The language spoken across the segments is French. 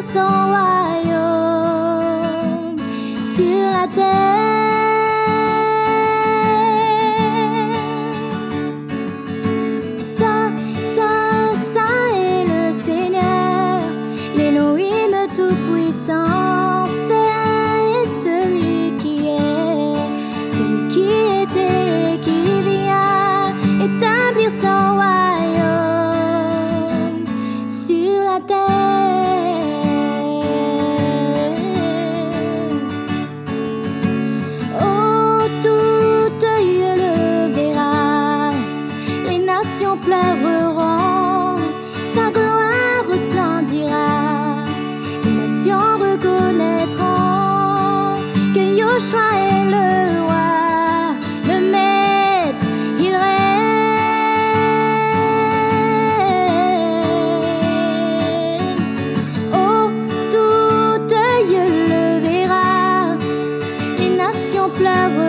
Sur la terre le choix est le roi, le maître, il règne. Oh, tout œil le verra, les nations pleurent.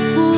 aku